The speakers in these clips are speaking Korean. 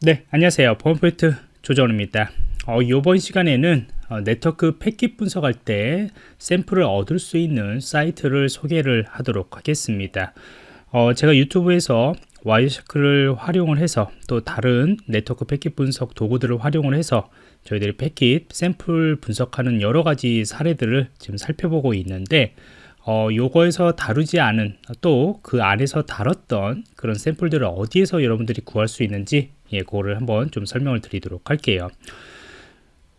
네 안녕하세요. 보안프로젝트 조정원입니다. 어, 이번 시간에는 어, 네트워크 패킷 분석할 때 샘플을 얻을 수 있는 사이트를 소개를 하도록 하겠습니다. 어, 제가 유튜브에서 Wireshark를 활용을 해서 또 다른 네트워크 패킷 분석 도구들을 활용을 해서 저희들이 패킷 샘플 분석하는 여러 가지 사례들을 지금 살펴보고 있는데 어, 요거에서 다루지 않은 또 그 안에서 다뤘던 그런 샘플들을 어디에서 여러분들이 구할 수 있는지 예, 그거를 한번 좀 설명을 드리도록 할게요.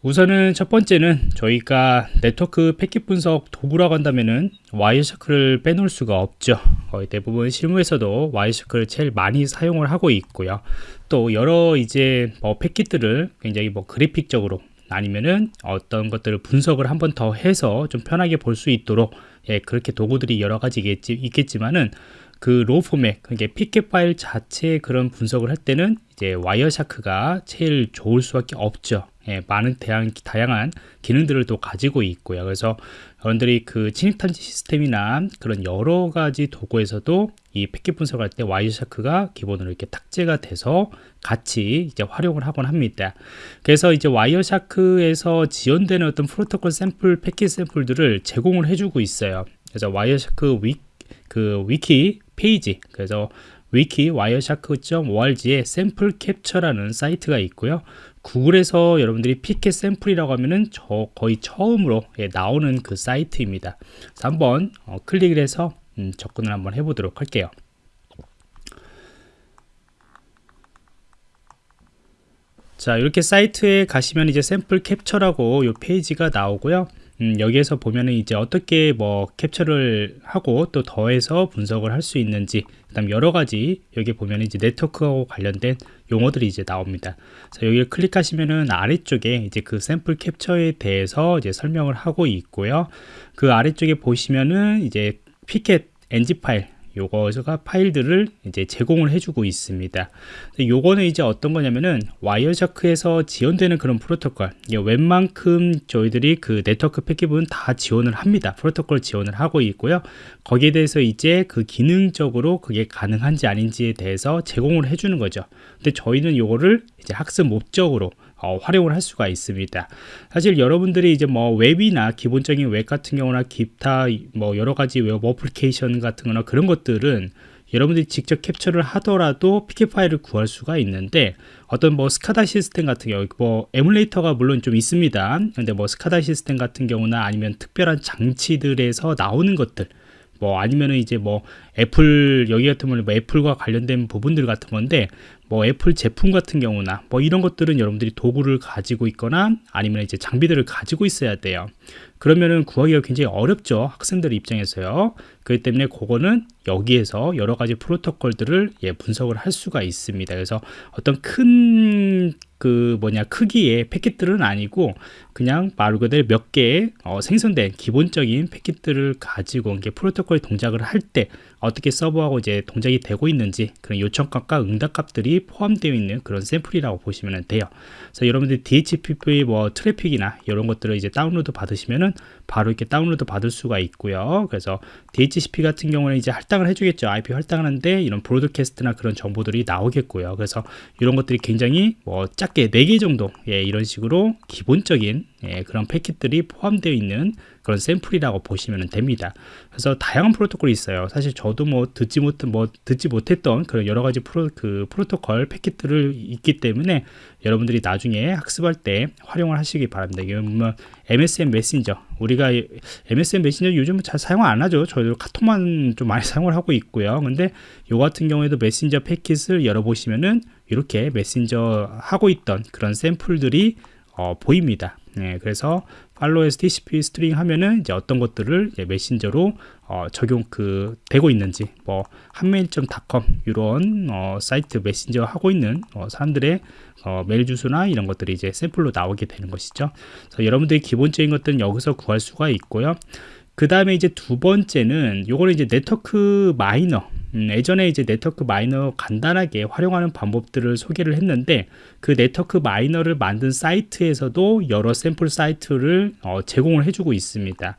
우선은 첫 번째는 저희가 네트워크 패킷 분석 도구라고 한다면은 Wireshark를 빼놓을 수가 없죠. 거의 대부분 실무에서도 Wireshark를 제일 많이 사용을 하고 있고요. 또 여러 이제 뭐 패킷들을 굉장히 뭐 그래픽적으로 아니면은 어떤 것들을 분석을 한 번 더 해서 좀 편하게 볼 수 있도록 예, 그렇게 도구들이 여러 가지 있겠지만은 그 raw 포맷, 그게 pcap 파일 자체의 그런 분석을 할 때는 이제 Wireshark가 제일 좋을 수밖에 없죠. 예, 많은 다양, 다양한 기능들을 또 가지고 있고요. 그래서 여러분들이 그 침입탐지 시스템이나 그런 여러 가지 도구에서도 이 패킷 분석할 때 Wireshark가 기본으로 이렇게 탑재가 돼서 같이 이제 활용을 하곤 합니다. 그래서 이제 Wireshark에서 지원되는 어떤 프로토콜 샘플, 패킷 샘플들을 제공을 해주고 있어요. 그래서 Wireshark 위, 그 위키 페이지, 그래서 위키 Wireshark.org에 샘플 캡처라는 사이트가 있고요. 구글에서 여러분들이 피켓 샘플이라고 하면은 저 거의 처음으로 예, 나오는 그 사이트입니다. 한번 어, 클릭을 해서 음, 접근을 한번 해보도록 할게요. 자 이렇게 사이트에 가시면 이제 샘플 캡처라고 이 페이지가 나오고요 음, 여기에서 보면은 이제 어떻게 뭐 캡처를 하고 또 더해서 분석을 할 수 있는지 그다음 여러 가지 여기 보면 이제 네트워크하고 관련된 용어들이 이제 나옵니다. 그래서 여기를 클릭하시면은 아래쪽에 이제 그 샘플 캡처에 대해서 이제 설명을 하고 있고요. 그 아래쪽에 보시면은 이제 피켓 NG 파일 요거가 파일들을 이제 제공을 해주고 있습니다. 요거는 이제 어떤 거냐면은 와이어샤크에서 지원되는 그런 프로토콜 웬만큼 저희들이 그 네트워크 패킷은 다 지원을 합니다. 프로토콜 지원을 하고 있고요. 거기에 대해서 이제 그 기능적으로 그게 가능한지 아닌지에 대해서 제공을 해주는 거죠. 근데 저희는 요거를 이제 학습 목적으로 어, 활용을 할 수가 있습니다. 사실 여러분들이 이제 뭐 웹이나 기본적인 웹 같은 경우나 기타 뭐 여러 가지 웹 어플리케이션 같은 거나 그런 것들은 여러분들이 직접 캡처를 하더라도 pcap 파일을 구할 수가 있는데 어떤 뭐 SCADA 시스템 같은 경우 뭐 에뮬레이터가 물론 좀 있습니다. 근데 뭐 SCADA 시스템 같은 경우나 아니면 특별한 장치들에서 나오는 것들 뭐 아니면은 이제 뭐 애플 여기 같은 경우는 뭐 애플과 관련된 부분들 같은 건데 뭐 애플 제품 같은 경우나 뭐 이런 것들은 여러분들이 도구를 가지고 있거나 아니면 이제 장비들을 가지고 있어야 돼요 그러면은 구하기가 굉장히 어렵죠 학생들 입장에서요 그렇기 때문에 그거는 여기에서 여러 가지 프로토콜들을 예, 분석을 할 수가 있습니다 그래서 어떤 큰 그 뭐냐 크기의 패킷들은 아니고 그냥 말 그대로 몇 개의 어, 생성된 기본적인 패킷들을 가지고 이게 프로토콜 동작을 할 때 어떻게 서버하고 이제 동작이 되고 있는지 그런 요청값과 응답값들이 포함되어 있는 그런 샘플이라고 보시면 돼요. 그래서 여러분들 DHCP 뭐 트래픽이나 이런 것들을 이제 다운로드 받으시면은 보시면은 바로 이렇게 다운로드 받을 수가 있고요. 그래서 DHCP 같은 경우는 이제 할당을 해주겠죠. IP 할당하는데 이런 broadcast나 그런 정보들이 나오겠고요. 그래서 이런 것들이 굉장히 뭐 작게 4개 정도 예, 이런 식으로 기본적인 예, 그런 패킷들이 포함되어 있는 그런 샘플이라고 보시면 됩니다. 그래서 다양한 프로토콜이 있어요. 사실 저도 뭐 듣지 못, 뭐 듣지 못했던 그런 여러 가지 프로, 그 프로토콜 패킷들을 있기 때문에 여러분들이 나중에 학습할 때 활용을 하시기 바랍니다. 뭐 MSN 메신저 우리가 MSN 메신저 요즘 잘 사용 안 하죠. 저희도 카톡만 좀 많이 사용을 하고 있고요. 근데 요 같은 경우에도 메신저 패킷을 열어보시면은 이렇게 메신저 하고 있던 그런 샘플들이 어, 보입니다. 네, 그래서 팔로에서 TCP 스트링 하면은 이제 어떤 것들을 이제 메신저로 어, 적용 그 되고 있는지 뭐 hanmail.com 이런 어, 사이트 메신저 하고 있는 어, 사람들의 어, 메일 주소나 이런 것들이 이제 샘플로 나오게 되는 것이죠. 그래서 여러분들이 기본적인 것들은 여기서 구할 수가 있고요. 그 다음에 이제 두 번째는 요거는 이제 NetworkMiner 음, 예전에 이제 NetworkMiner 간단하게 활용하는 방법들을 소개를 했는데 그 NetworkMiner를 만든 사이트에서도 여러 샘플 사이트를 어, 제공을 해주고 있습니다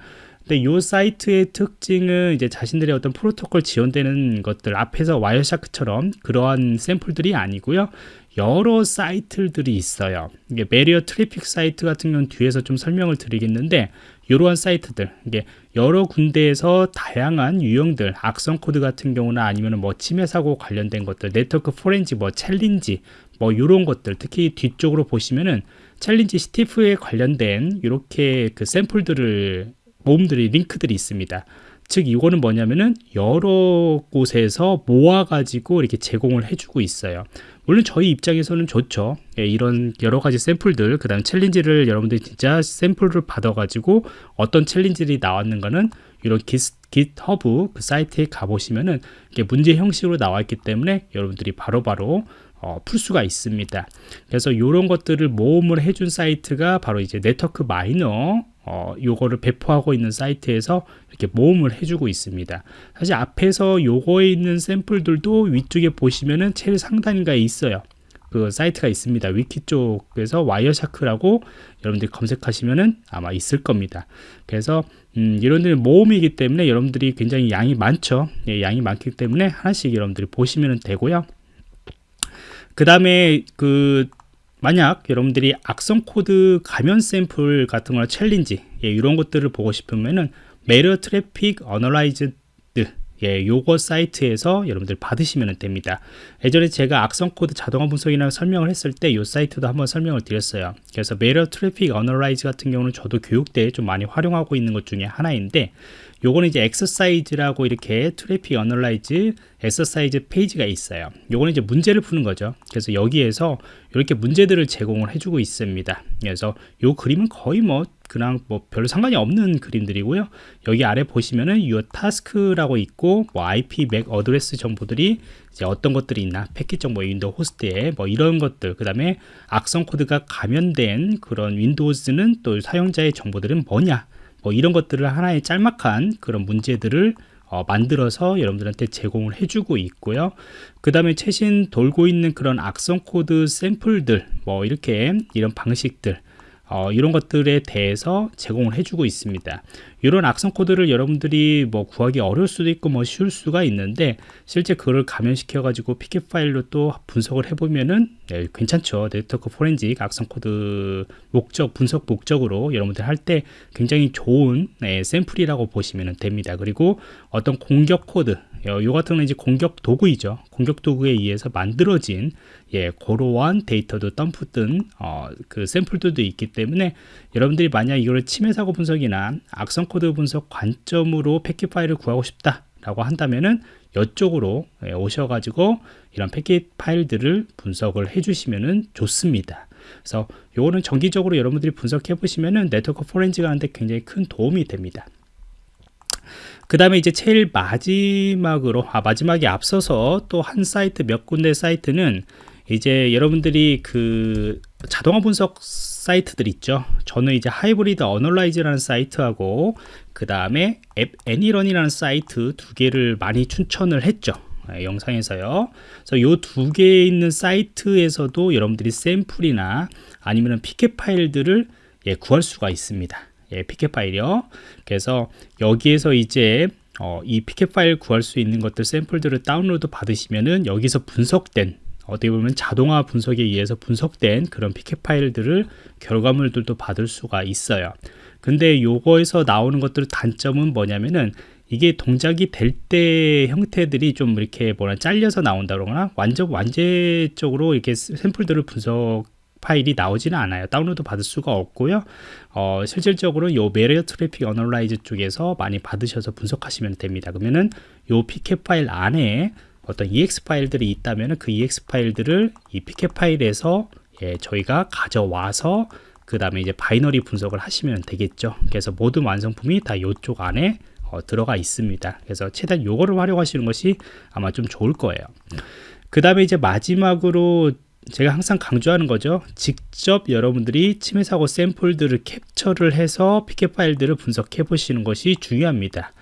근데 이 사이트의 특징은 이제 자신들의 어떤 프로토콜 지원되는 것들 앞에서 Wireshark처럼 그러한 샘플들이 아니고요. 여러 사이트들이 있어요. 이게 Malware Traffic 사이트 같은 경우는 뒤에서 좀 설명을 드리겠는데 이러한 사이트들 이게 여러 군데에서 다양한 유형들 악성 코드 같은 경우나 아니면 뭐 침해 사고 관련된 것들 네트워크 포렌식 뭐 챌린지 뭐 이런 것들 특히 뒤쪽으로 보시면은 챌린지 CTF에 관련된 이렇게 그 샘플들을 모음들이 링크들이 있습니다. 즉 이거는 뭐냐면은 여러 곳에서 모아가지고 이렇게 제공을 해주고 있어요. 물론 저희 입장에서는 좋죠. 예, 이런 여러 가지 샘플들, 그 다음 챌린지를 여러분들이 진짜 샘플을 받아가지고 어떤 챌린지들이 나왔는가는 이런 깃, GitHub 그 사이트에 가보시면은 이게 문제 형식으로 나와 있기 때문에 여러분들이 바로바로 바로 어, 풀 수가 있습니다. 그래서 이런 것들을 모음을 해준 사이트가 바로 이제 NetworkMiner 어, 요거를 배포하고 있는 사이트에서 이렇게 모음을 해주고 있습니다. 사실 앞에서 요거에 있는 샘플들도 위쪽에 보시면은 제일 상단인가에 있어요. 그 사이트가 있습니다. 위키 쪽에서 Wireshark라고 여러분들이 검색하시면은 아마 있을 겁니다. 그래서 음, 이런 데는 모음이기 때문에 여러분들이 굉장히 양이 많죠. 예, 양이 많기 때문에 하나씩 여러분들이 보시면 되고요. 그 다음에 그 만약 여러분들이 악성 코드 감염 샘플 같은 거나 챌린지 예, 이런 것들을 보고 싶으면은 Malware Traffic Analysis 예, 요거 사이트에서 여러분들 받으시면 됩니다. 예전에 제가 악성 코드 자동화 분석이나 설명을 했을 때이 사이트도 한번 설명을 드렸어요. 그래서 Malware Traffic Analysis 같은 경우는 저도 교육 때좀 많이 활용하고 있는 것 중에 하나인데 요거는 이제 exercise라고 이렇게 traffic analyze exercise 페이지가 있어요. 요거는 이제 문제를 푸는 거죠. 그래서 여기에서 이렇게 문제들을 제공을 해주고 있습니다. 그래서 요 그림은 거의 뭐 그냥 뭐 별로 상관이 없는 그림들이고요. 여기 아래 보시면은 요 task라고 있고 뭐 IP MAC address 정보들이 이제 어떤 것들이 있나 패킷 정보 윈도우 호스트에 뭐 이런 것들 그 다음에 악성 코드가 감염된 그런 윈도우즈는 또 사용자의 정보들은 뭐냐 뭐 이런 것들을 하나의 짤막한 그런 문제들을 어, 만들어서 여러분들한테 제공을 해주고 있고요. 그 다음에 최신 돌고 있는 그런 악성 코드 샘플들 뭐 이렇게 이런 방식들 어, 이런 것들에 대해서 제공을 해주고 있습니다. 이런 악성 코드를 여러분들이 뭐 구하기 어려울 수도 있고 뭐 쉬울 수가 있는데 실제 그걸 감염시켜 가지고 PCAP 파일로 또 분석을 해보면은 네, 괜찮죠. 네트워크 포렌직 악성 코드 목적 분석 목적으로 여러분들 할 때 굉장히 좋은 네, 샘플이라고 보시면 됩니다. 그리고 어떤 공격 코드 요, 요 같은 건 이제 공격 도구이죠. 공격 도구에 의해서 만들어진 예, 고로한 데이터도 덤프 뜬 어, 그 샘플들도 있기 때문에 여러분들이 만약 이거를 침해 사고 분석이나 악성 코드 분석 관점으로 패킷 파일을 구하고 싶다 라고 한다면은 이쪽으로 예, 오셔가지고 이런 패킷 파일들을 분석을 해주시면은 좋습니다. 그래서 요거는 정기적으로 여러분들이 분석해 보시면은 네트워크 포렌지가 하는데 굉장히 큰 도움이 됩니다. 그 다음에 이제 제일 마지막으로 아 마지막에 앞서서 또 한 사이트 몇 군데 사이트는 이제 여러분들이 그 자동화 분석 사이트들 있죠? 저는 이제 Hybrid Analyze라는 사이트하고 그 다음에 app ANY.RUN이라는 사이트 두 개를 많이 추천을 했죠. 네, 영상에서요. 그래서 요 두 개에 있는 사이트에서도 여러분들이 샘플이나 아니면 PCAP 파일들을 예, 구할 수가 있습니다. 예, PCAP 파일이요. 그래서 여기에서 이제 어, 이 PCAP 파일 구할 수 있는 것들 샘플들을 다운로드 받으시면은 여기서 분석된 어떻게 보면 자동화 분석에 의해서 분석된 그런 PCAP 파일들을 결과물들도 받을 수가 있어요. 근데 요거에서 나오는 것들 단점은 뭐냐면은 이게 동작이 될 때 형태들이 좀 이렇게 뭐라 잘려서 나온다거나 완전 완제적으로 이렇게 샘플들을 분석 파일이 나오지는 않아요. 다운로드 받을 수가 없고요. 어, 실질적으로 요 malware traffic analyze 쪽에서 많이 받으셔서 분석하시면 됩니다. 그러면은 요 PCAP 파일 안에 어떤 EXE 파일들이 있다면 그 EXE 파일들을 이 PCAP 파일에서 예, 저희가 가져와서 그 다음에 이제 binary 분석을 하시면 되겠죠. 그래서 모든 완성품이 다 이쪽 안에 어, 들어가 있습니다. 그래서 최대한 요거를 활용하시는 것이 아마 좀 좋을 거예요. 그 다음에 이제 마지막으로 제가 항상 강조하는 거죠. 직접 여러분들이 침해 사고 샘플들을 캡처를 해서 피켓 파일들을 분석해 보시는 것이 중요합니다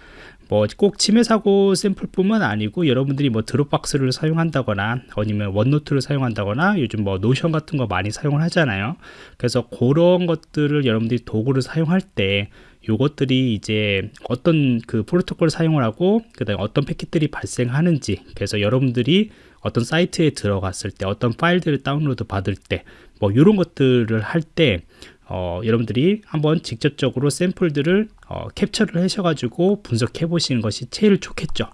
뭐 꼭 침해 사고 샘플뿐만 아니고 여러분들이 뭐 드롭박스를 사용한다거나 아니면 원노트를 사용한다거나 요즘 뭐 노션 같은 거 많이 사용을 하잖아요. 그래서 그런 것들을 여러분들이 도구를 사용할 때 요것들이 이제 어떤 그 프로토콜을 사용을 하고 그 다음에 어떤 패킷들이 발생하는지 그래서 여러분들이 어떤 사이트에 들어갔을 때 어떤 파일들을 다운로드 받을 때 뭐 이런 것들을 할때 어, 여러분들이 한번 직접적으로 샘플들을 어, 캡처를 하셔가지고 분석해 보시는 것이 제일 좋겠죠.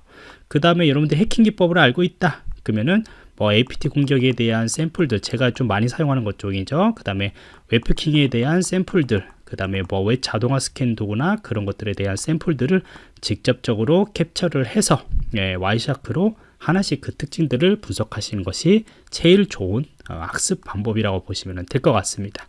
그 다음에 여러분들 해킹 기법을 알고 있다. 그러면은 뭐 APT 공격에 대한 샘플들 제가 좀 많이 사용하는 것 쪽이죠. 그 다음에 웹해킹에 대한 샘플들 그 다음에 뭐 웹 자동화 스캔 도구나 그런 것들에 대한 샘플들을 직접적으로 캡처를 해서 예, Wireshark로 하나씩 그 특징들을 분석하시는 것이 제일 좋은 어, 학습 방법이라고 보시면 될 것 같습니다.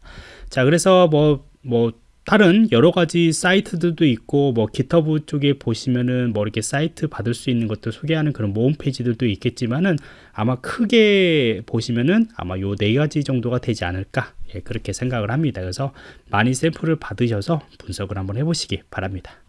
자, 그래서 뭐, 뭐, 다른 여러 가지 사이트들도 있고 뭐 GitHub 쪽에 보시면은 뭐 이렇게 사이트 받을 수 있는 것들 소개하는 그런 모음 페이지들도 있겠지만은 아마 크게 보시면은 아마 요 네 가지 정도가 되지 않을까 예, 그렇게 생각을 합니다. 그래서 많이 샘플을 받으셔서 분석을 한번 해보시기 바랍니다.